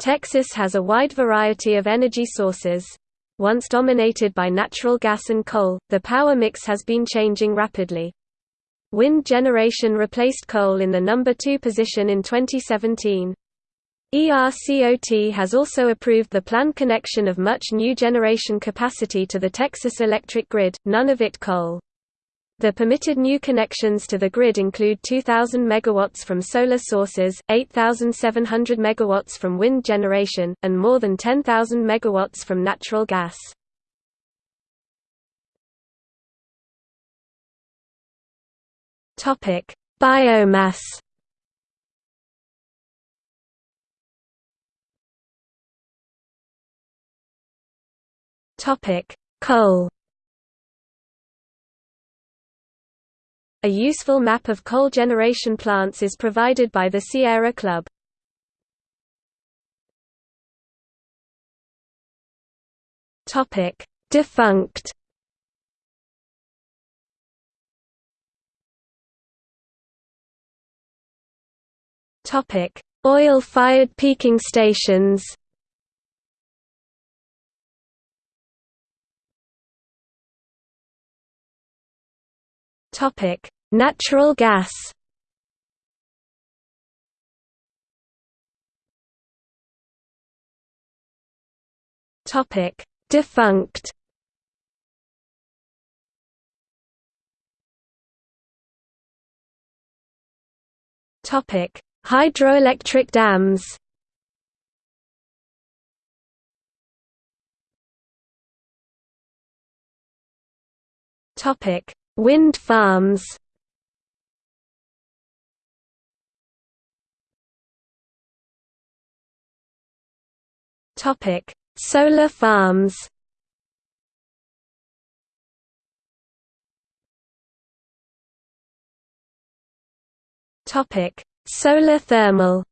Texas has a wide variety of energy sources. Once dominated by natural gas and coal, the power mix has been changing rapidly. Wind generation replaced coal in the number 2 position in 2017. ERCOT has also approved the planned connection of much new generation capacity to the Texas electric grid, none of it coal. The permitted new connections to the grid include 2,000 MW from solar sources, 8,700 MW from wind generation, and more than 10,000 MW from natural gas. Biomass Coal A useful map of coal generation plants is provided by the Sierra Club. Topic: Defunct. Topic: Oil-fired peaking stations. Topic: Natural gas. Topic: Defunct. Topic: Hydroelectric dams. Topic: Wind farms Topic: Solar farms. Topic: Solar thermal.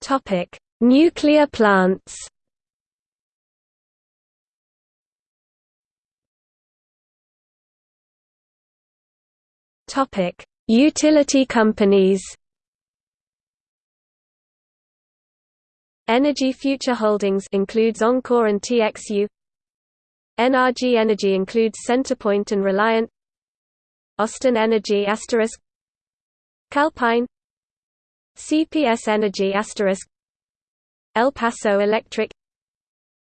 Topic: Nuclear plants Topic: Utility companies. Energy Future Holdings includes Oncor and TXU. NRG Energy includes Centerpoint and Reliant. Austin Energy asterisk Calpine CPS Energy asterisk El Paso Electric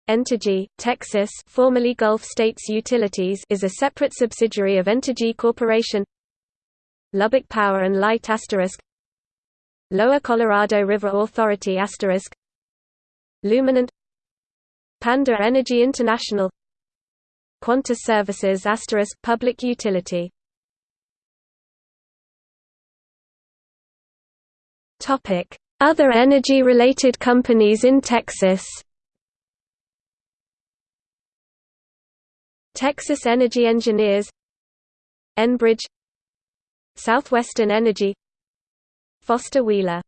Entergy, Texas formerly Gulf States Utilities is a separate subsidiary of Entergy Corporation. Lubbock Power and Light asterisk. Lower Colorado River Authority asterisk. Luminant. Panda Energy International. Quanta Services asterisk public utility. Topic other energy-related companies in Texas. Texas Energy Engineers Enbridge Southwestern Energy Foster Wheeler